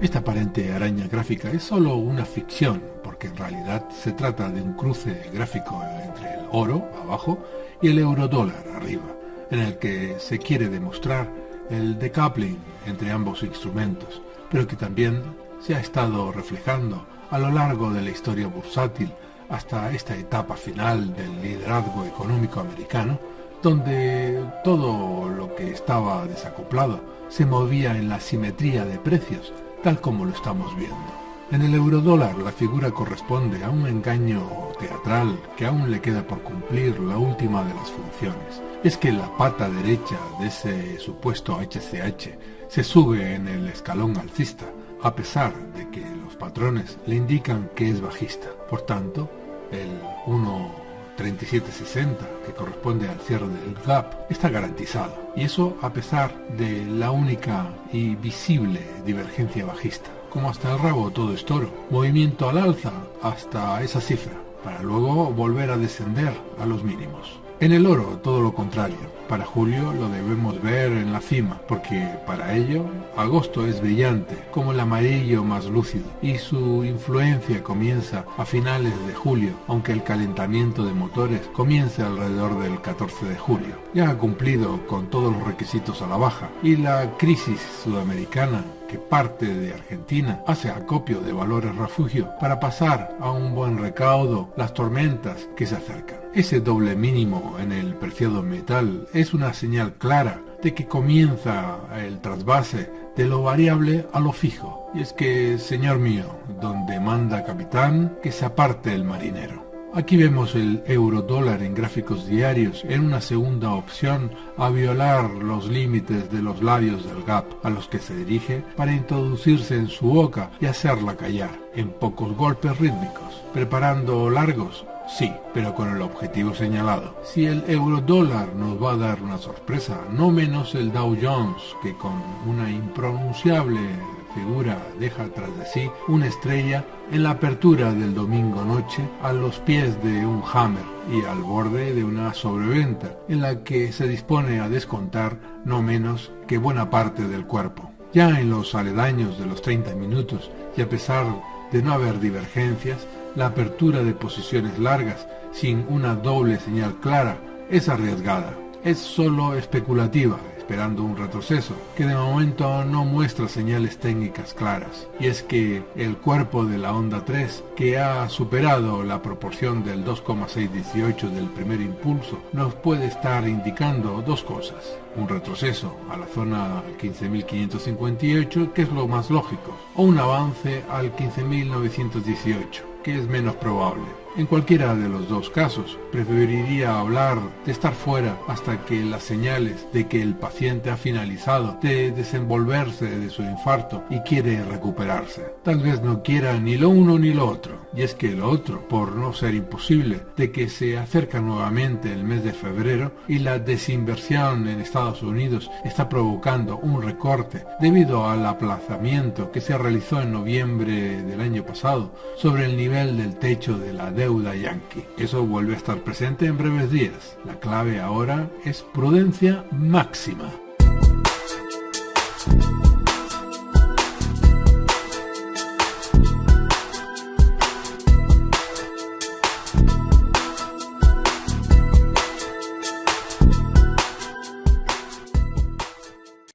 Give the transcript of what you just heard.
Esta aparente araña gráfica es solo una ficción, porque en realidad se trata de un cruce gráfico entre el oro, abajo, y el eurodólar, arriba, en el que se quiere demostrar el decoupling entre ambos instrumentos, pero que también se ha estado reflejando a lo largo de la historia bursátil hasta esta etapa final del liderazgo económico americano, donde todo lo que estaba desacoplado se movía en la simetría de precios, tal como lo estamos viendo. En el eurodólar la figura corresponde a un engaño teatral que aún le queda por cumplir la última de las funciones. Es que la pata derecha de ese supuesto HCH se sube en el escalón alcista, a pesar de que los patrones le indican que es bajista. Por tanto, el 1.3760, que corresponde al cierre del gap, está garantizado. Y eso a pesar de la única y visible divergencia bajista. Como hasta el rabo todo es toro. Movimiento al alza hasta esa cifra, para luego volver a descender a los mínimos. En el oro, todo lo contrario. Para julio lo debemos ver en la cima, porque para ello agosto es brillante, como el amarillo más lúcido, y su influencia comienza a finales de julio, aunque el calentamiento de motores comience alrededor del 14 de julio. Ya ha cumplido con todos los requisitos a la baja, y la crisis sudamericana que parte de Argentina hace acopio de valores refugio para pasar a un buen recaudo las tormentas que se acercan. Ese doble mínimo en el preciado metal es una señal clara de que comienza el trasvase de lo variable a lo fijo. Y es que, señor mío, donde manda capitán, que se aparte el marinero. Aquí vemos el euro dólar en gráficos diarios en una segunda opción a violar los límites de los labios del gap a los que se dirige para introducirse en su boca y hacerla callar en pocos golpes rítmicos, preparando largos Sí, pero con el objetivo señalado. Si el euro dólar nos va a dar una sorpresa, no menos el Dow Jones, que con una impronunciable figura deja tras de sí una estrella en la apertura del domingo noche a los pies de un hammer y al borde de una sobreventa en la que se dispone a descontar no menos que buena parte del cuerpo. Ya en los aledaños de los 30 minutos y a pesar de no haber divergencias, la apertura de posiciones largas sin una doble señal clara es arriesgada, es solo especulativa, esperando un retroceso, que de momento no muestra señales técnicas claras. Y es que el cuerpo de la onda 3, que ha superado la proporción del 2,618 del primer impulso, nos puede estar indicando dos cosas. Un retroceso a la zona 15.558, que es lo más lógico, o un avance al 15.918, que es menos probable. En cualquiera de los dos casos, preferiría hablar de estar fuera hasta que las señales de que el paciente ha finalizado de desenvolverse de su infarto y quiere recuperarse. Tal vez no quiera ni lo uno ni lo otro. Y es que lo otro, por no ser imposible, de que se acerca nuevamente el mes de febrero y la desinversión en Estados Unidos está provocando un recorte debido al aplazamiento que se realizó en noviembre del año pasado sobre el nivel del techo de la deuda yankee. Eso vuelve a estar presente en breves días. La clave ahora es prudencia máxima.